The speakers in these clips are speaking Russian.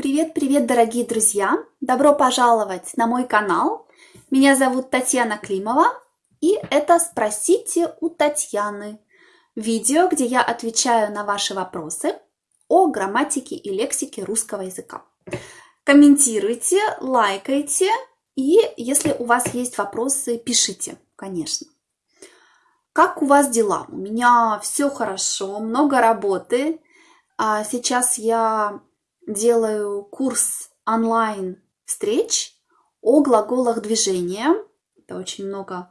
Привет-привет, дорогие друзья! Добро пожаловать на мой канал. Меня зовут Татьяна Климова, и это «Спросите у Татьяны» видео, где я отвечаю на ваши вопросы о грамматике и лексике русского языка. Комментируйте, лайкайте, и если у вас есть вопросы, пишите, конечно. Как у вас дела? У меня все хорошо, много работы. А сейчас я делаю курс онлайн встреч о глаголах движения. Это очень много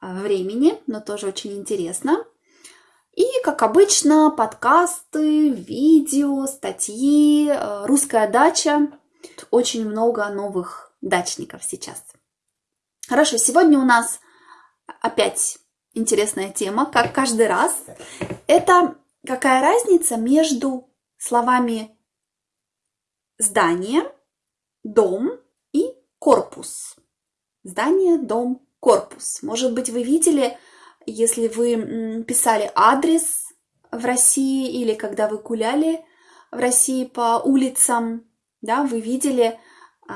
а, времени, но тоже очень интересно. И, как обычно, подкасты, видео, статьи, а, русская дача. Очень много новых дачников сейчас. Хорошо, сегодня у нас опять интересная тема, как каждый раз. Это какая разница между словами здание, дом и корпус. Здание, дом, корпус. Может быть, вы видели, если вы писали адрес в России или когда вы гуляли в России по улицам, да, вы видели э,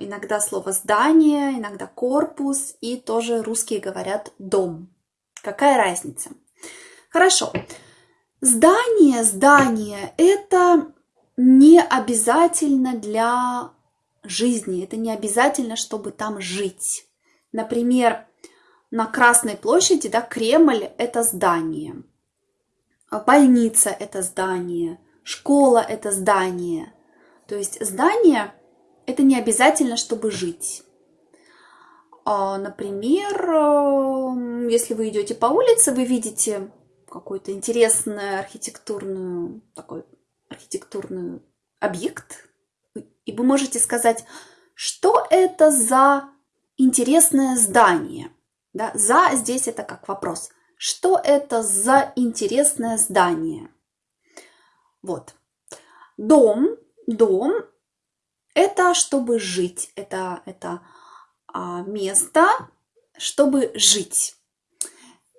иногда слово здание, иногда корпус, и тоже русские говорят дом. Какая разница? Хорошо. Здание, здание – это не обязательно для жизни, это не обязательно, чтобы там жить. Например, на Красной площади, да, Кремль – это здание, больница – это здание, школа – это здание. То есть здание – это не обязательно, чтобы жить. А, например, э, если вы идете по улице, вы видите какую-то интересную архитектурную такой архитектурный объект, и вы можете сказать, что это за интересное здание. Да? За здесь это как вопрос. Что это за интересное здание? Вот. Дом, дом – это чтобы жить, это, это а, место, чтобы жить.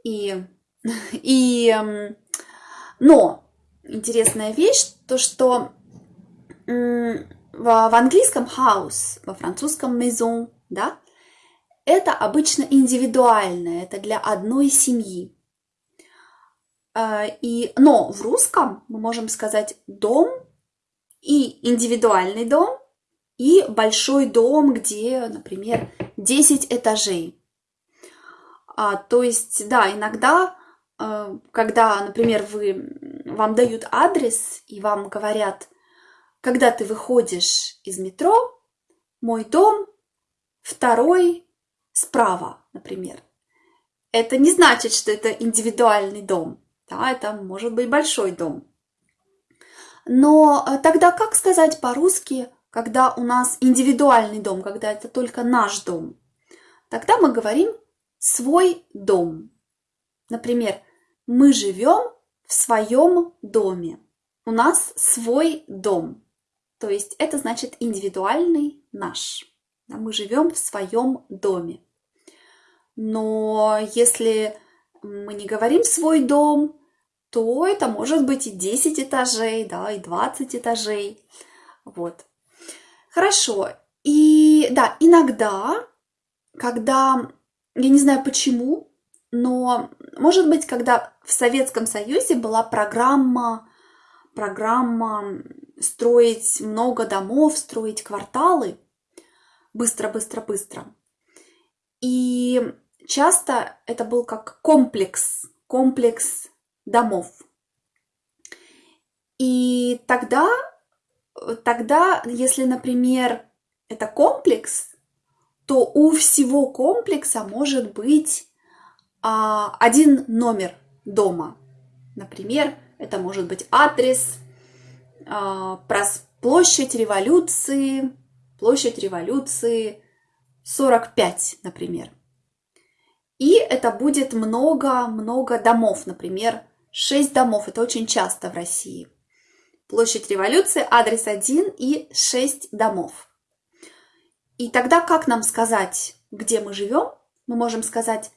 И, и, но интересная вещь, то что в, в английском house, во французском maison, да, это обычно индивидуальное, это для одной семьи. А, и, но в русском мы можем сказать дом и индивидуальный дом, и большой дом, где, например, 10 этажей. А, то есть, да, иногда, когда, например, вы вам дают адрес и вам говорят, когда ты выходишь из метро, мой дом второй справа, например. Это не значит, что это индивидуальный дом. Да, это может быть большой дом. Но э, тогда как сказать по-русски, когда у нас индивидуальный дом, когда это только наш дом? Тогда мы говорим свой дом. Например, мы живем в своем доме. У нас свой дом. То есть это значит индивидуальный наш. Мы живем в своем доме. Но если мы не говорим свой дом, то это может быть и 10 этажей, да, и 20 этажей. Вот. Хорошо. И да, иногда, когда, я не знаю почему, но, может быть, когда в Советском Союзе была программа, программа строить много домов, строить кварталы, быстро, быстро, быстро. И часто это был как комплекс, комплекс домов. И тогда, тогда, если, например, это комплекс, то у всего комплекса может быть а, один номер дома. Например, это может быть адрес, а, площадь революции, площадь революции 45, например. И это будет много-много домов, например, 6 домов. Это очень часто в России. Площадь революции, адрес 1 и 6 домов. И тогда как нам сказать, где мы живем? Мы можем сказать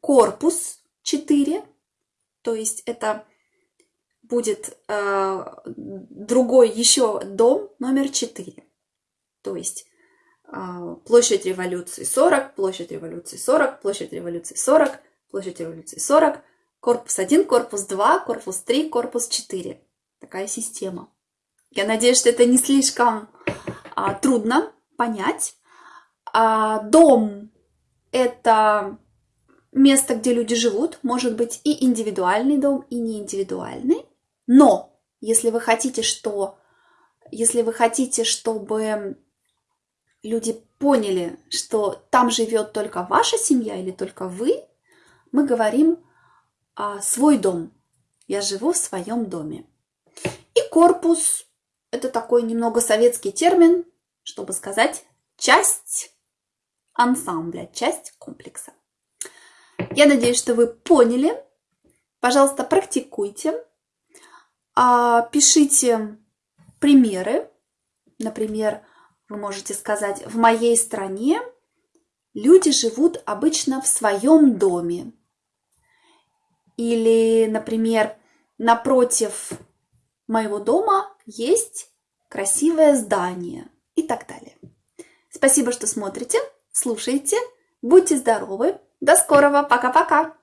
корпус 4, то есть это будет э, другой еще дом номер 4. То есть э, площадь революции 40, площадь революции 40, площадь революции 40, площадь революции 40, корпус 1, корпус 2, корпус 3, корпус 4. Такая система. Я надеюсь, что это не слишком а, трудно понять. А, дом – это место, где люди живут, может быть и индивидуальный дом, и не индивидуальный. Но если вы хотите, что, если вы хотите, чтобы люди поняли, что там живет только ваша семья или только вы, мы говорим а, свой дом. Я живу в своем доме. И корпус – это такой немного советский термин, чтобы сказать часть ансамбля, часть комплекса. Я надеюсь, что вы поняли. Пожалуйста, практикуйте. А, пишите примеры. Например, вы можете сказать, в моей стране люди живут обычно в своем доме. Или, например, напротив моего дома есть красивое здание и так далее. Спасибо, что смотрите, слушаете. Будьте здоровы. До скорого. Пока-пока.